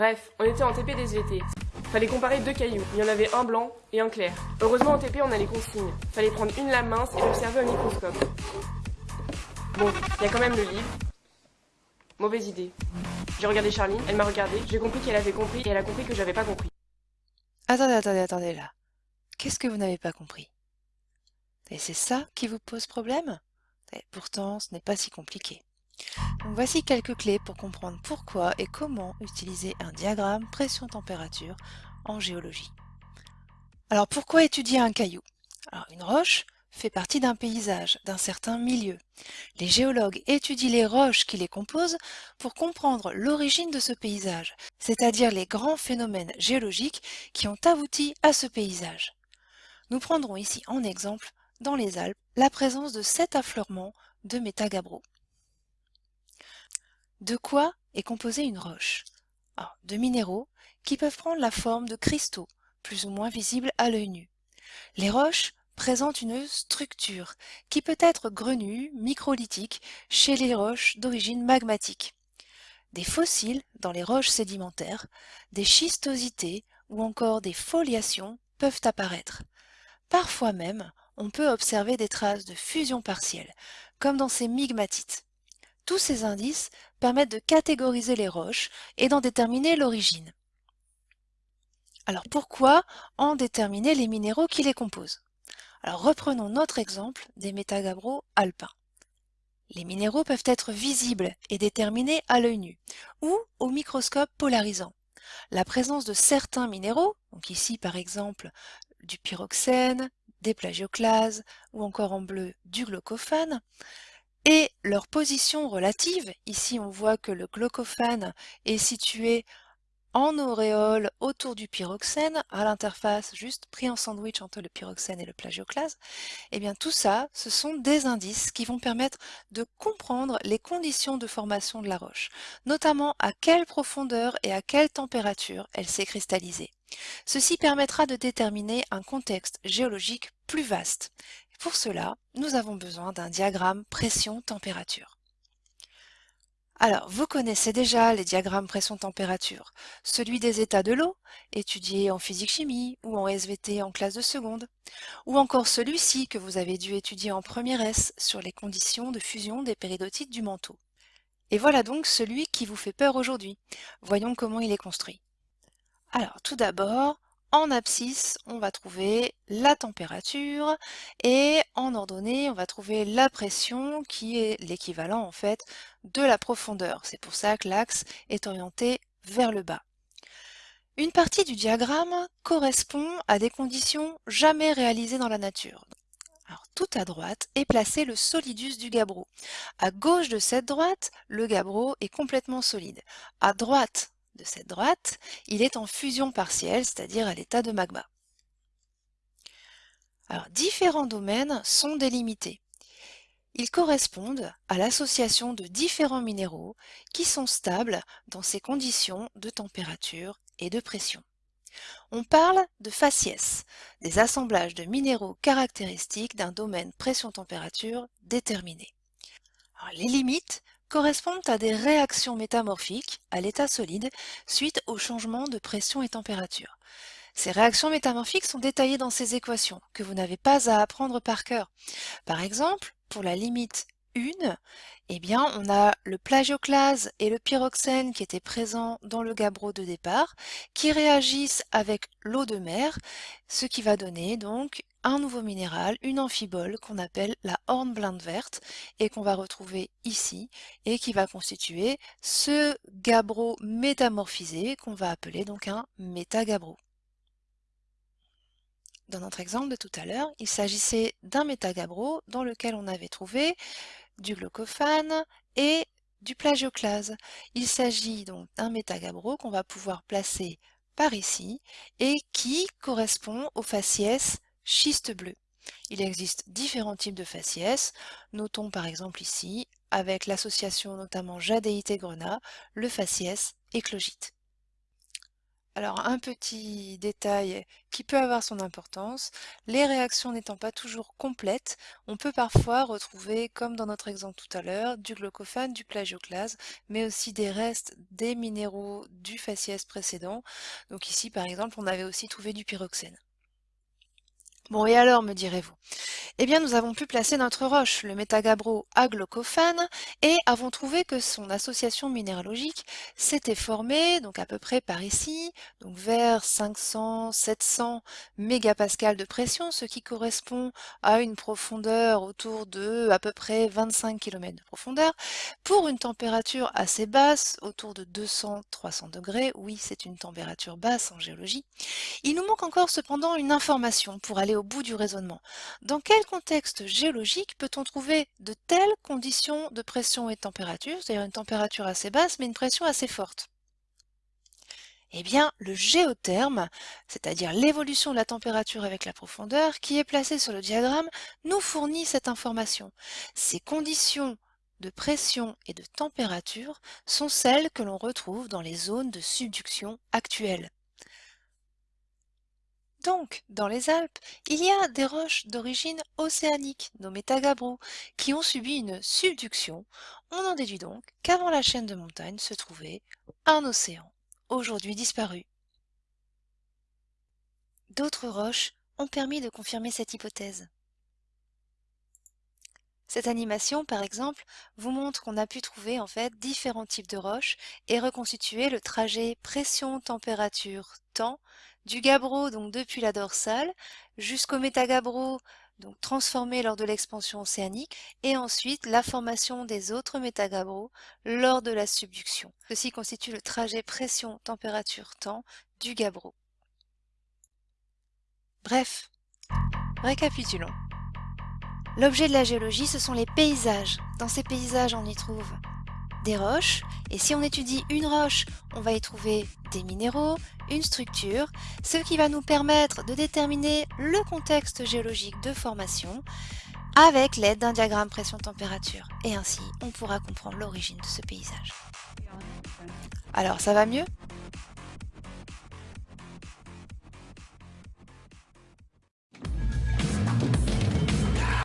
Bref, on était en TP des SVT. Fallait comparer deux cailloux. Il y en avait un blanc et un clair. Heureusement en TP on a les consignes. Fallait prendre une lame mince et l'observer au microscope. Bon, il y a quand même le livre. Mauvaise idée. J'ai regardé Charline, elle m'a regardé, j'ai compris qu'elle avait compris et elle a compris que j'avais pas compris. Attendez, attendez, attendez là. Qu'est-ce que vous n'avez pas compris? Et c'est ça qui vous pose problème? Pourtant, ce n'est pas si compliqué. Voici quelques clés pour comprendre pourquoi et comment utiliser un diagramme pression-température en géologie. Alors pourquoi étudier un caillou? Une roche fait partie d'un paysage, d'un certain milieu. Les géologues étudient les roches qui les composent pour comprendre l'origine de ce paysage, c'est-à-dire les grands phénomènes géologiques qui ont abouti à ce paysage. Nous prendrons ici en exemple, dans les Alpes, la présence de sept affleurements de métagabbro. De quoi est composée une roche? De minéraux qui peuvent prendre la forme de cristaux, plus ou moins visibles à l'œil nu. Les roches présente une structure qui peut être grenue, microlithique, chez les roches d'origine magmatique. Des fossiles dans les roches sédimentaires, des schistosités ou encore des foliations peuvent apparaître. Parfois même, on peut observer des traces de fusion partielle, comme dans ces migmatites. Tous ces indices permettent de catégoriser les roches et d'en déterminer l'origine. Alors pourquoi en déterminer les minéraux qui les composent? Reprenons notre exemple des métagabbros alpins. Les minéraux peuvent être visibles et déterminés à l'œil nu ou au microscope polarisant. La présence de certains minéraux, donc ici par exemple du pyroxène, des plagioclases ou encore en bleu du glaucophane, et leur position relative, ici on voit que le glaucophane est situé en auréole autour du pyroxène, à l'interface juste pris en sandwich entre le pyroxène et le plagioclase, et eh bien tout ça, ce sont des indices qui vont permettre de comprendre les conditions de formation de la roche, notamment à quelle profondeur et à quelle température elle s'est cristallisée. Ceci permettra de déterminer un contexte géologique plus vaste. Pour cela, nous avons besoin d'un diagramme pression-température. Alors, vous connaissez déjà les diagrammes pression-température, celui des états de l'eau, étudié en physique-chimie ou en SVT en classe de seconde, ou encore celui-ci que vous avez dû étudier en première S sur les conditions de fusion des péridotites du manteau. Et voilà donc celui qui vous fait peur aujourd'hui. Voyons comment il est construit. Alors, tout d'abord, en abscisse, on va trouver la température et en ordonnée, on va trouver la pression qui est l'équivalent en fait de la profondeur. C'est pour ça que l'axe est orienté vers le bas. Une partie du diagramme correspond à des conditions jamais réalisées dans la nature. Tout à droite est placé le solidus du gabbro. À gauche de cette droite, le gabbro est complètement solide. À droite cette droite, il est en fusion partielle, c'est-à-dire à, l'état de magma. Différents domaines sont délimités. Ils correspondent à l'association de différents minéraux qui sont stables dans ces conditions de température et de pression. On parle de faciès, des assemblages de minéraux caractéristiques d'un domaine pression-température déterminé. les limites correspondent à des réactions métamorphiques à l'état solide suite au changement de pression et température. Ces réactions métamorphiques sont détaillées dans ces équations que vous n'avez pas à apprendre par cœur. Par exemple, pour la limite 1, eh bien, on a le plagioclase et le pyroxène qui étaient présents dans le gabbro de départ, qui réagissent avec l'eau de mer, ce qui va donner donc un nouveau minéral, une amphibole qu'on appelle la hornblende verte et qu'on va retrouver ici et qui va constituer ce gabbro métamorphisé qu'on va appeler donc un métagabbro. Dans notre exemple de tout à l'heure, il s'agissait d'un métagabbro dans lequel on avait trouvé du glaucophane et du plagioclase. Il s'agit donc d'un métagabbro qu'on va pouvoir placer par ici et qui correspond au faciès schiste bleu. Il existe différents types de faciès, notons par exemple ici, avec l'association notamment jadéite et grenat, le faciès éclogite. Alors, un petit détail qui peut avoir son importance, les réactions n'étant pas toujours complètes, on peut parfois retrouver, comme dans notre exemple tout à l'heure, du glaucophane, du plagioclase, mais aussi des restes des minéraux du faciès précédent. Donc ici, par exemple, on avait aussi trouvé du pyroxène. Bon, et alors, me direz-vous? Eh bien, nous avons pu placer notre roche, le métagabro à glaucophane, et avons trouvé que son association minéralogique s'était formée, donc à peu près par ici, donc vers 500-700 mégapascales de pression, ce qui correspond à une profondeur autour de à peu près 25 km de profondeur, pour une température assez basse, autour de 200-300 degrés. Oui, c'est une température basse en géologie. Il nous manque encore cependant une information pour aller au bout du raisonnement. Contexte géologique peut-on trouver de telles conditions de pression et de température, c'est-à-dire une température assez basse mais une pression assez forte? Eh bien, le géotherme, c'est-à-dire l'évolution de la température avec la profondeur, qui est placé sur le diagramme, nous fournit cette information. Ces conditions de pression et de température sont celles que l'on retrouve dans les zones de subduction actuelles. Donc, dans les Alpes, il y a des roches d'origine océanique, nommées tagabro, qui ont subi une subduction. On en déduit donc qu'avant la chaîne de montagnes se trouvait un océan, aujourd'hui disparu. D'autres roches ont permis de confirmer cette hypothèse. Cette animation, par exemple, vous montre qu'on a pu trouver en fait différents types de roches et reconstituer le trajet pression-température-temps du gabbro, donc depuis la dorsale, jusqu'au métagabbro, donc transformé lors de l'expansion océanique, et ensuite la formation des autres métagabbros lors de la subduction. Ceci constitue le trajet pression-température-temps du gabbro. Bref, récapitulons. L'objet de la géologie, ce sont les paysages. Dans ces paysages, on y trouve des roches, et si on étudie une roche, on va y trouver des minéraux, une structure, ce qui va nous permettre de déterminer le contexte géologique de formation avec l'aide d'un diagramme pression-température. Et ainsi, on pourra comprendre l'origine de ce paysage. Alors, ça va mieux?